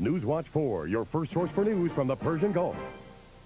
Newswatch 4, your first source for news from the Persian Gulf.